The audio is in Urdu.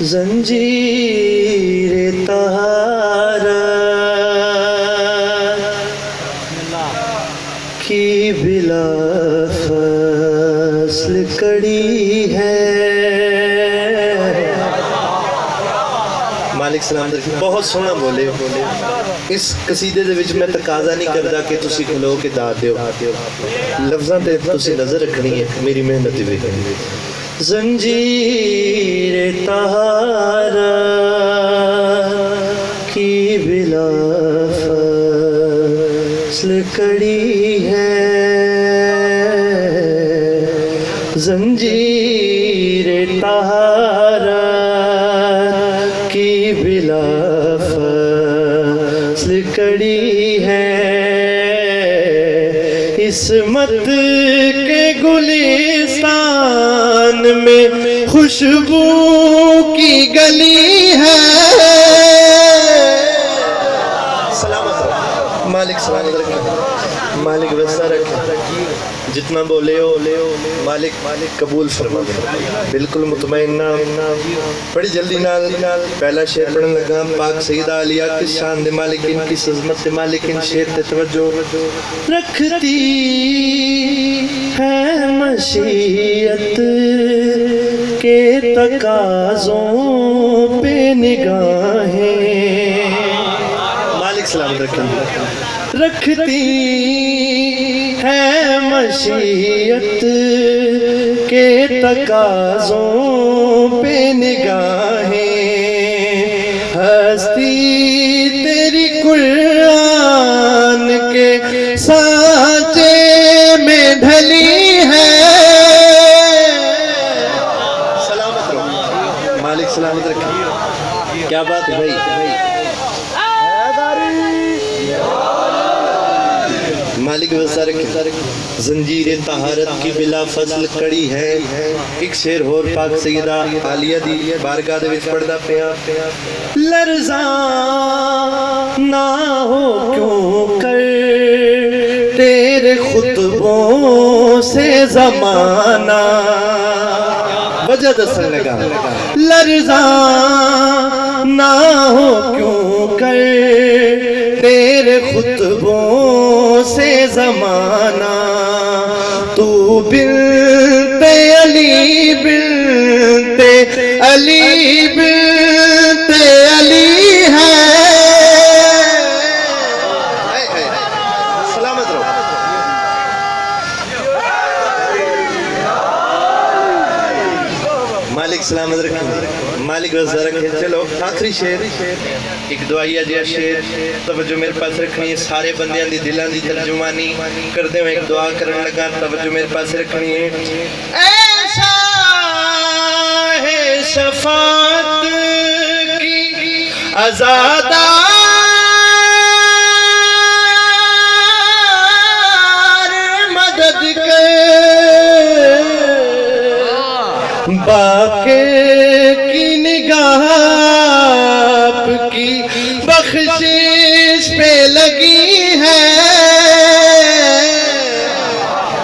زنجیر طہارت کی بلا فصل کڑی ہے۔ مالک سلام در بہت سونا بولے بولے اس قصیدے دے وچ میں تقاضا نہیں کردا کہ تسی کھلو کے دا دیو۔ لفظاں تے تسی نظر رکھنی ہے۔ میری محنت بھی زنجیر طہارت کی بلا فصل کڑی ہے۔ زنجیر طہارت کی بلا فصل کڑی ہے۔ عصمت کے گلستان میں خوشبو کی گلی ہے۔ سلامت مالک سلامت مالک جتنا بولے ہو مالک مالک قبول فرما بالکل مطمئن نہ بڑی جلدی نال۔ پہلا شعر پڑھن لگا۔ پاک سیدہ علیہ کس شان دے مالک، ان کی عظمت دے مالک، ان شعر تے توجہ۔ رکھتی ہے مشیت کے تقاضوں پہ نگاہیں۔ مالک سلام رکھیں۔ رکھتی مشیت کے تقاضوں پہ نگاہیں۔ ہستی تیری قرآن کے سانچے میں ڈھلی ہے۔ سلامت رہو۔ مالک سلامت رکھیں کیا بات ہے بھائی؟ مالک وسا زنجیر طہارت کی بلا فصل کڑی ہے۔ ایک شیر ہور پاک سیدہ عالیہ دی بارگاہ دے وچ پڑھدا پیا۔ لرزاں نہ ہو کیوں کر؟ تیرے خطبوں سے زمانہ۔ وجہ دسن لگا۔ لرزاں زمانہ۔ تو بنت علی بنت علی بنت مالک سلامت رکھیں مالک رضا رکھیں چلو، آخری شیر ایک دعائیہ جیا شیر توجہ میرے پاس رکھنی ہے. سارے بندیاں دی دلان دی ترجمانی کر دیں ایک دعا کرنے لگا. توجہ میرے پاس رکھنی ہے. ایسا ہے صفات کی ازادہ باقی کی نگاہ آپ کی بخشش پہ لگی